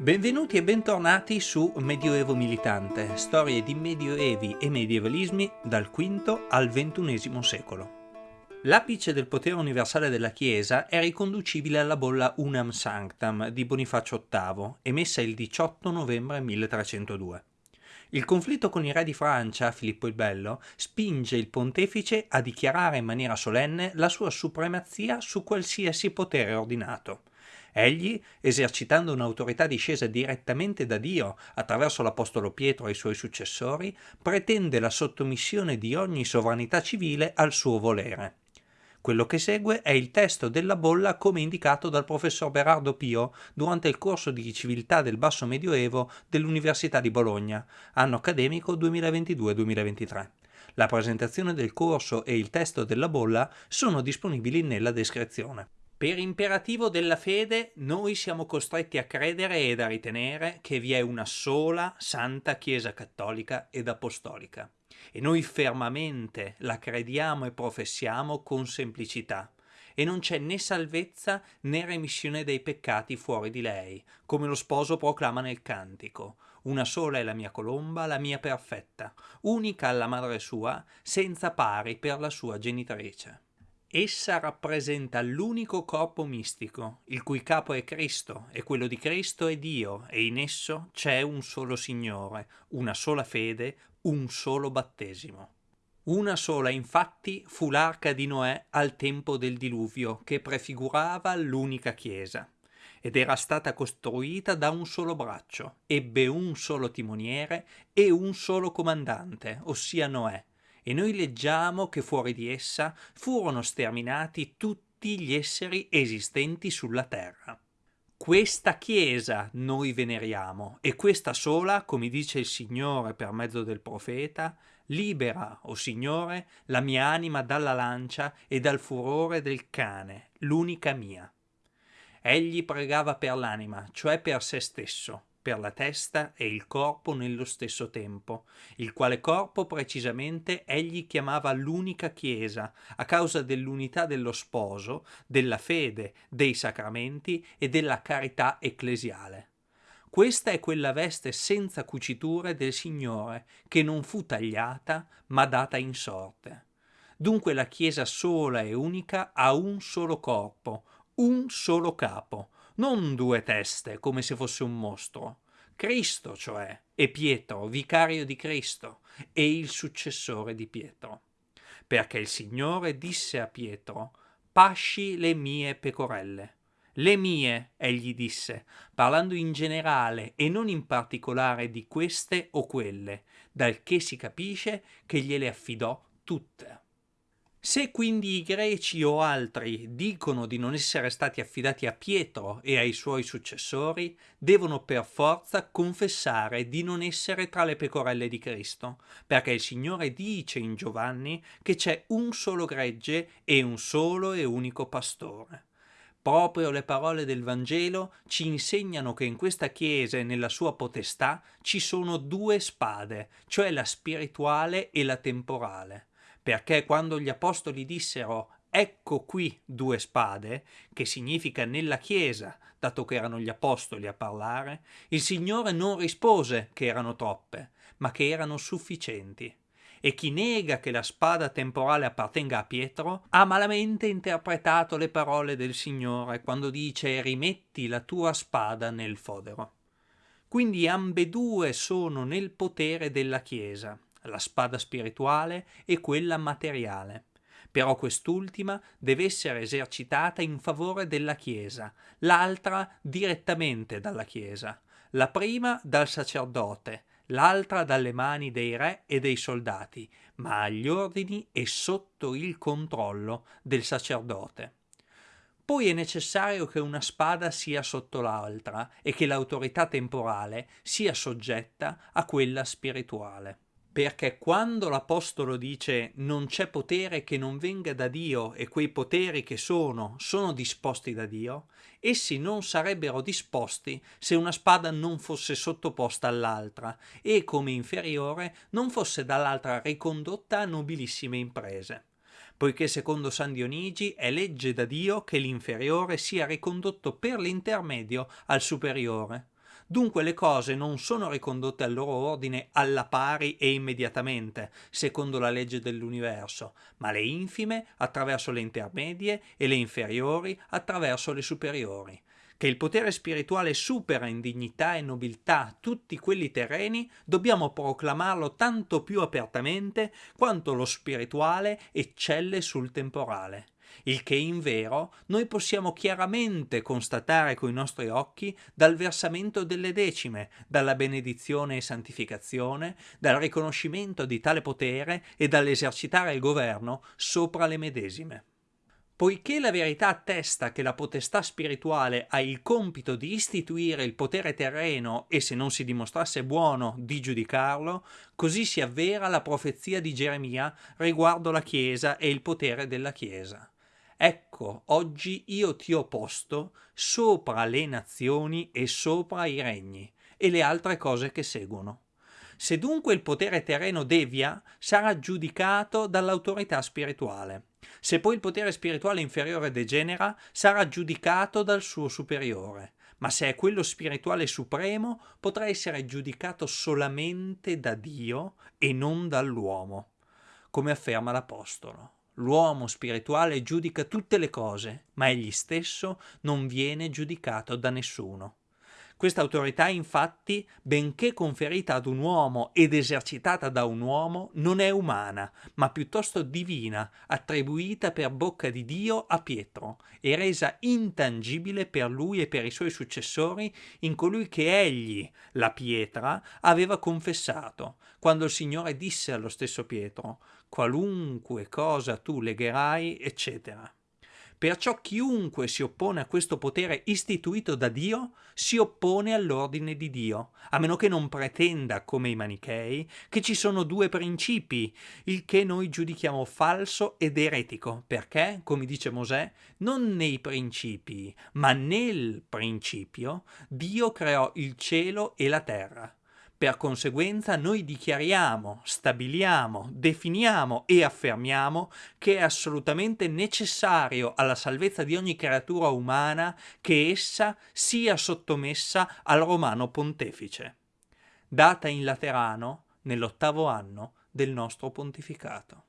Benvenuti e bentornati su Medioevo Militante, storie di medioevi e medievalismi dal V al XXI secolo. L'apice del potere universale della Chiesa è riconducibile alla bolla Unam Sanctam di Bonifacio VIII, emessa il 18 novembre 1302. Il conflitto con i re di Francia, Filippo il Bello, spinge il pontefice a dichiarare in maniera solenne la sua supremazia su qualsiasi potere ordinato. Egli, esercitando un'autorità discesa direttamente da Dio attraverso l'Apostolo Pietro e i suoi successori, pretende la sottomissione di ogni sovranità civile al suo volere. Quello che segue è il testo della bolla come indicato dal professor Berardo Pio durante il corso di civiltà del basso medioevo dell'Università di Bologna, anno accademico 2022-2023. La presentazione del corso e il testo della bolla sono disponibili nella descrizione. Per imperativo della fede noi siamo costretti a credere ed a ritenere che vi è una sola santa Chiesa cattolica ed apostolica e noi fermamente la crediamo e professiamo con semplicità e non c'è né salvezza né remissione dei peccati fuori di lei, come lo sposo proclama nel cantico. Una sola è la mia colomba, la mia perfetta, unica alla madre sua, senza pari per la sua genitrice. Essa rappresenta l'unico corpo mistico, il cui capo è Cristo, e quello di Cristo è Dio, e in esso c'è un solo Signore, una sola fede, un solo battesimo. Una sola infatti fu l'arca di Noè al tempo del diluvio, che prefigurava l'unica Chiesa, ed era stata costruita da un solo braccio, ebbe un solo timoniere e un solo comandante, ossia Noè, e noi leggiamo che fuori di essa furono sterminati tutti gli esseri esistenti sulla terra. Questa Chiesa noi veneriamo e questa sola, come dice il Signore per mezzo del profeta, libera, o oh Signore, la mia anima dalla lancia e dal furore del cane, l'unica mia. Egli pregava per l'anima, cioè per se stesso, per la testa e il corpo nello stesso tempo, il quale corpo precisamente egli chiamava l'unica Chiesa, a causa dell'unità dello sposo, della fede, dei sacramenti e della carità ecclesiale. Questa è quella veste senza cuciture del Signore, che non fu tagliata, ma data in sorte. Dunque la Chiesa sola e unica ha un solo corpo, un solo capo, non due teste come se fosse un mostro. Cristo, cioè, e Pietro, vicario di Cristo, e il successore di Pietro. Perché il Signore disse a Pietro, pasci le mie pecorelle. Le mie, egli disse, parlando in generale e non in particolare di queste o quelle, dal che si capisce che gliele affidò tutte. Se quindi i greci o altri dicono di non essere stati affidati a Pietro e ai suoi successori, devono per forza confessare di non essere tra le pecorelle di Cristo, perché il Signore dice in Giovanni che c'è un solo gregge e un solo e unico pastore. Proprio le parole del Vangelo ci insegnano che in questa Chiesa e nella sua potestà ci sono due spade, cioè la spirituale e la temporale perché quando gli apostoli dissero ecco qui due spade, che significa nella Chiesa, dato che erano gli apostoli a parlare, il Signore non rispose che erano troppe, ma che erano sufficienti. E chi nega che la spada temporale appartenga a Pietro ha malamente interpretato le parole del Signore quando dice rimetti la tua spada nel fodero. Quindi ambedue sono nel potere della Chiesa la spada spirituale e quella materiale. Però quest'ultima deve essere esercitata in favore della Chiesa, l'altra direttamente dalla Chiesa, la prima dal sacerdote, l'altra dalle mani dei re e dei soldati, ma agli ordini e sotto il controllo del sacerdote. Poi è necessario che una spada sia sotto l'altra e che l'autorità temporale sia soggetta a quella spirituale perché quando l'Apostolo dice non c'è potere che non venga da Dio e quei poteri che sono sono disposti da Dio, essi non sarebbero disposti se una spada non fosse sottoposta all'altra e come inferiore non fosse dall'altra ricondotta a nobilissime imprese. Poiché secondo San Dionigi è legge da Dio che l'inferiore sia ricondotto per l'intermedio al superiore Dunque le cose non sono ricondotte al loro ordine alla pari e immediatamente, secondo la legge dell'universo, ma le infime attraverso le intermedie e le inferiori attraverso le superiori. Che il potere spirituale supera in dignità e nobiltà tutti quelli terreni, dobbiamo proclamarlo tanto più apertamente quanto lo spirituale eccelle sul temporale il che in vero noi possiamo chiaramente constatare coi nostri occhi dal versamento delle decime, dalla benedizione e santificazione, dal riconoscimento di tale potere e dall'esercitare il governo sopra le medesime. Poiché la verità attesta che la potestà spirituale ha il compito di istituire il potere terreno e se non si dimostrasse buono di giudicarlo, così si avvera la profezia di Geremia riguardo la Chiesa e il potere della Chiesa. Ecco, oggi io ti ho posto sopra le nazioni e sopra i regni e le altre cose che seguono. Se dunque il potere terreno devia, sarà giudicato dall'autorità spirituale. Se poi il potere spirituale inferiore degenera, sarà giudicato dal suo superiore. Ma se è quello spirituale supremo, potrà essere giudicato solamente da Dio e non dall'uomo, come afferma l'Apostolo. L'uomo spirituale giudica tutte le cose, ma egli stesso non viene giudicato da nessuno. Questa autorità, infatti, benché conferita ad un uomo ed esercitata da un uomo, non è umana, ma piuttosto divina, attribuita per bocca di Dio a Pietro e resa intangibile per lui e per i suoi successori in colui che egli, la pietra, aveva confessato, quando il Signore disse allo stesso Pietro, qualunque cosa tu legherai, eccetera. Perciò chiunque si oppone a questo potere istituito da Dio si oppone all'ordine di Dio, a meno che non pretenda, come i manichei, che ci sono due principi, il che noi giudichiamo falso ed eretico, perché, come dice Mosè, non nei principi, ma nel principio Dio creò il cielo e la terra. Per conseguenza noi dichiariamo, stabiliamo, definiamo e affermiamo che è assolutamente necessario alla salvezza di ogni creatura umana che essa sia sottomessa al romano pontefice, data in Laterano nell'ottavo anno del nostro pontificato.